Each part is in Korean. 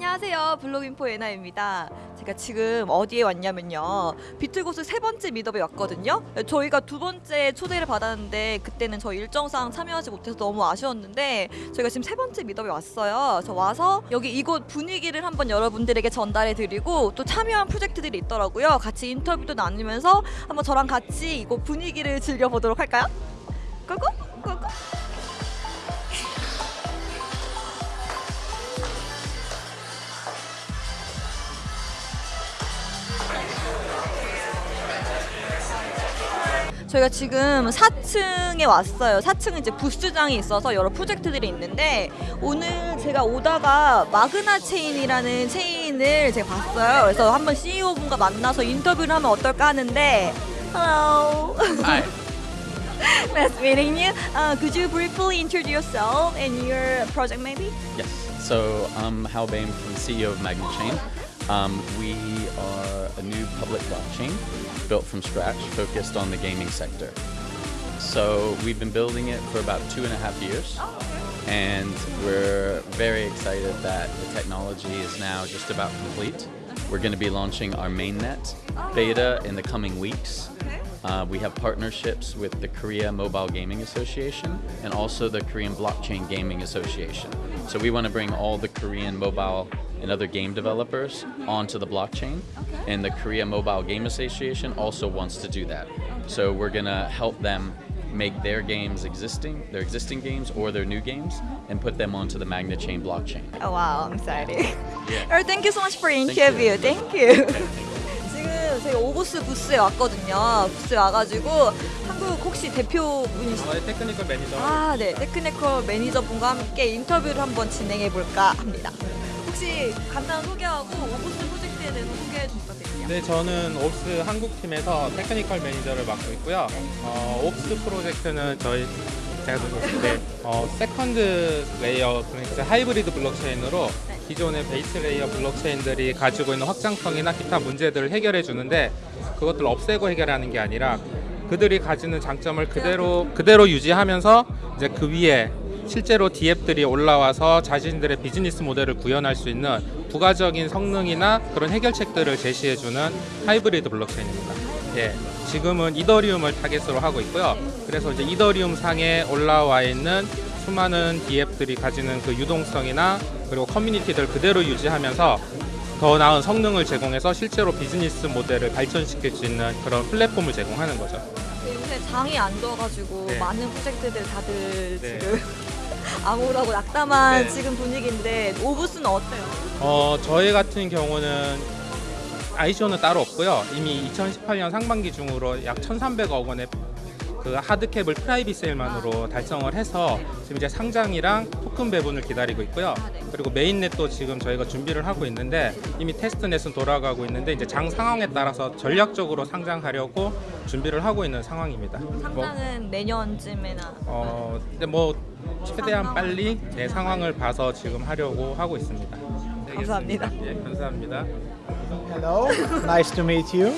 안녕하세요. 블록인포 예나입니다. 제가 지금 어디에 왔냐면요. 비틀고스 세 번째 미더에 왔거든요. 저희가 두 번째 초대를 받았는데 그때는 저 일정상 참여하지 못해서 너무 아쉬웠는데 저희가 지금 세 번째 미더에 왔어요. 저 와서 여기 이곳 분위기를 한번 여러분들에게 전달해 드리고 또 참여한 프로젝트들이 있더라고요. 같이 인터뷰도 나누면서 한번 저랑 같이 이곳 분위기를 즐겨보도록 할까요? 고고! 고고! 저희가 지금 4층에 왔어요. 4층은 이제 부스장이 있어서 여러 프로젝트들이 있는데 오늘 제가 오다가 마그나 체인이라는 체인을 제가 봤어요. 그래서 한번 CEO 분과 만나서 인터뷰를 하면 어떨까 하는데 Hello. Hi. nice meeting you. Uh, could you briefly introduce yourself and your project maybe? Yes. So I'm Hal Bain from CEO of Magna Chain. Um, we are a new public blockchain built from scratch, focused on the gaming sector. So we've been building it for about two and a half years, and we're very excited that the technology is now just about complete. We're going to be launching our mainnet beta in the coming weeks. Uh, we have partnerships with the Korea Mobile Gaming Association and also the Korean Blockchain Gaming Association. So we want to bring all the Korean mobile and other game developers onto the blockchain. And the Korea Mobile Game Association also wants to do that. So we're going to help them make their games existing, their existing games or their new games, and put them onto the Magna Chain blockchain. Oh, wow, I'm excited. Yeah. Alright, thank you so much for Thank interview. you. Thank you. 지금 저희 오보스 부스에 왔거든요. 부스에 와가지고 한국 혹시 대표분이시 저의 테크니컬 매니저 아, 네. 테크니컬 매니저분과 함께 인터뷰를 한번 진행해 볼까 합니다. 혹시 간단한 소개하고 옵스 프로젝트에 대해서 소개해 주실 것 같아요. 네, 저는 옵스 한국팀에서 technical manager를 맡고 있고요. 어, 옵스 프로젝트는 저희 제가 네, 어, second layer 그러니까 하이브리드 블록체인으로 네. 기존의 base layer 블록체인들이 가지고 있는 확장성이나 기타 문제들을 해결해 주는데 그것들을 없애고 해결하는 게 아니라 그들이 가지는 장점을 그대로 그대로 유지하면서 이제 그 위에 실제로 DApp들이 올라와서 자신들의 비즈니스 모델을 구현할 수 있는 부가적인 성능이나 그런 해결책들을 제시해주는 하이브리드 블록체인입니다. 예, 지금은 이더리움을 타겟으로 하고 있고요. 그래서 이제 이더리움 상에 올라와 있는 수많은 DApp들이 가지는 그 유동성이나 그리고 커뮤니티들 그대로 유지하면서 더 나은 성능을 제공해서 실제로 비즈니스 모델을 발전시킬 수 있는 그런 플랫폼을 제공하는 거죠. 네, 요새 장이 안 좋아가지고 네. 많은 프로젝트들 다들 네. 지금 암울하고 낙담한 네. 지금 분위기인데 오브스는 어때요? 어, 저희 같은 경우는 ICO는 따로 없고요. 이미 2018년 상반기 중으로 약 1,300억 원의 그 hard cap을 private sale만으로 달성을 해서 지금 이제 상장이랑 토큰 배분을 기다리고 있고요. 그리고 메인넷도 지금 저희가 준비를 하고 있는데 이미 테스트넷은 돌아가고 있는데 이제 장 상황에 따라서 전략적으로 상장하려고 준비를 하고 있는 상황입니다. 뭐, 상장은 내년쯤에나 어, 근데 뭐 최대한 빨리 내 상황을 봐서 지금 하려고 하고 있습니다. 감사합니다. 예, 감사합니다. Hello, nice to meet you.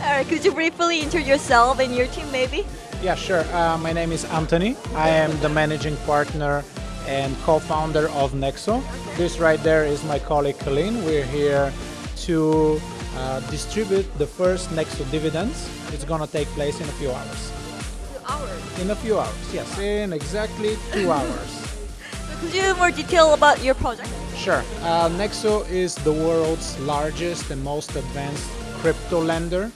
Alright, could you briefly introduce yourself and your team maybe? Yeah, sure. Uh, my name is Anthony. I am the managing partner and co-founder of Nexo. This right there is my colleague Colleen. We're here to uh, distribute the first Nexo dividends. It's gonna take place in a few hours. Hours. In a few hours, yes. In exactly two hours. Could you more detail about your project? Sure. Uh, Nexo is the world's largest and most advanced crypto lender,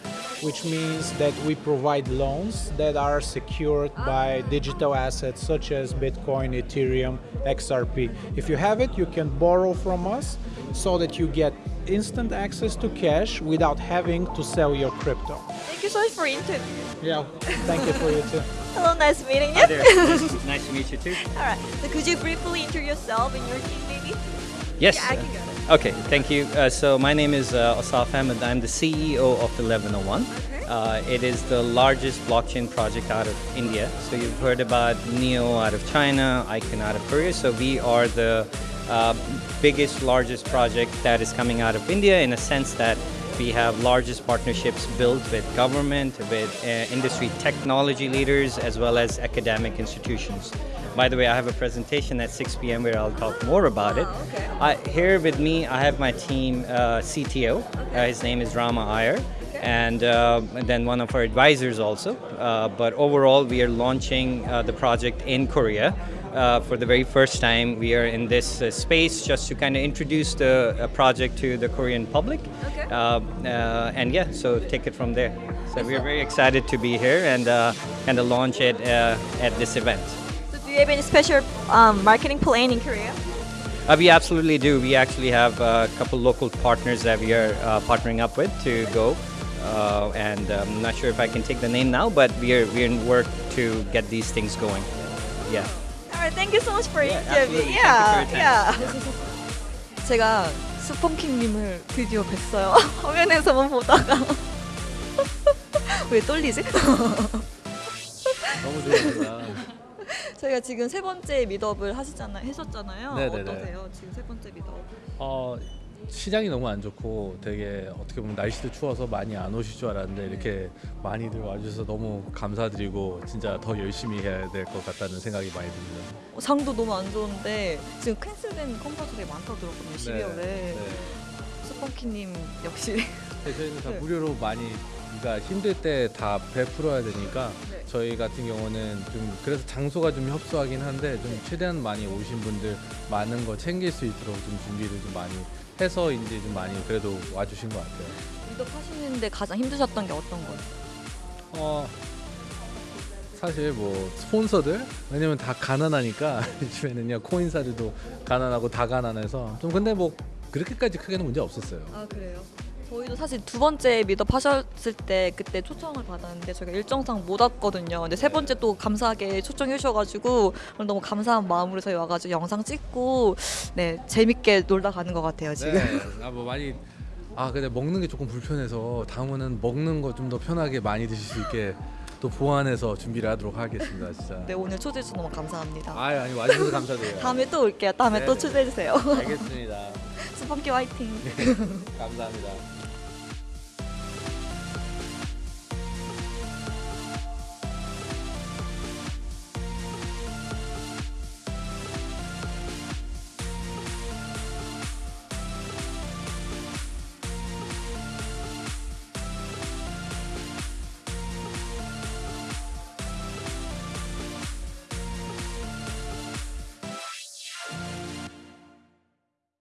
which means that we provide loans that are secured by digital assets such as Bitcoin, Ethereum, XRP. If you have it, you can borrow from us so that you get instant access to cash without having to sell your crypto. Thank you so much for your interview. Yeah, thank you for you too. Hello, nice meeting you. Hi there. nice, nice to meet you too. Alright, so could you briefly introduce yourself and your team maybe? Yes. Yeah, I can go. Okay, thank you. Uh, so my name is uh, Asaf Ahmed. I'm the CEO of 1101. Uh, it is the largest blockchain project out of India. So you've heard about Neo out of China, Icon out of Korea. So we are the uh, biggest, largest project that is coming out of India in a sense that we have largest partnerships built with government, with uh, industry technology leaders, as well as academic institutions. By the way, I have a presentation at 6 p.m. where I'll talk more about it. Ah, okay. I, here with me, I have my team uh, CTO. Uh, his name is Rama Iyer. And, uh, and then one of our advisors also. Uh, but overall, we are launching uh, the project in Korea. Uh, for the very first time, we are in this uh, space just to kind of introduce the uh, project to the Korean public. Okay. Uh, uh, and yeah, so take it from there. So we are very excited to be here and uh, kind of launch it uh, at this event. So do you have any special um, marketing plan in Korea? Uh, we absolutely do. We actually have a couple local partners that we are uh, partnering up with to go. Uh, and I'm not sure if I can take the name now, but we are we're in work to get these things going. Yeah. Alright, thank you so much for Yeah, interview. Yeah, yeah. 제가 스펀킹님을 드디어 뵀어요. 화면에서만 보다가 왜 떨리지? 너무 좋습니다. 저희가 지금 세 번째 미더업을 하시잖아요. 하셨잖아요. 네네네. 어떠세요? 지금 세 번째 미더업. 어, 시장이 너무 안 좋고 되게 어떻게 보면 날씨도 추워서 많이 안 오실 줄 알았는데 이렇게 많이들 와주셔서 너무 감사드리고 진짜 더 열심히 해야 될 것 같다는 생각이 많이 듭니다. 어, 장도 너무 안 좋은데 지금 캔슬된 컴퍼도 되게 많다고 들었거든요. 12월에. 네. 스펀키님 역시 네, 저희는 다 네. 무료로 많이 그러니까 힘들 때 다 베풀어야 되니까 네. 저희 같은 경우는 좀 그래서 장소가 좀 협소하긴 한데 좀 최대한 많이 오신 분들 많은 거 챙길 수 있도록 좀 준비를 좀 많이 해서 이제 좀 많이 그래도 와주신 것 같아요. 미더업 하시는데 가장 힘드셨던 게 어떤 거예요? 어 사실 뭐 스폰서들 왜냐면 다 가난하니까 요즘에는요 코인사들도 가난하고 다 가난해서 좀 근데 뭐 그렇게까지 크게는 문제 없었어요. 아 그래요? 저희도 사실 두 번째 미더업 하셨을 때 그때 초청을 받았는데 저희가 일정상 못 왔거든요. 근데 세 번째 또 감사하게 초청해 주셔가지고 너무 감사한 마음으로 저희 와가지고 영상 찍고 네 재밌게 놀다 가는 것 같아요 지금. 네, 아뭐 많이 아 근데 먹는 게 조금 불편해서 다음에는 먹는 거 좀 더 편하게 많이 드실 수 있게 또 보완해서 준비를 하도록 하겠습니다 진짜. 네 오늘 초대해 주셔서 너무 감사합니다. 아 아니 와주셔서 감사드려요. 다음에 또 올게요. 다음에 네. 또 초대해 주세요. 알겠습니다. 스펀키 화이팅. 감사합니다.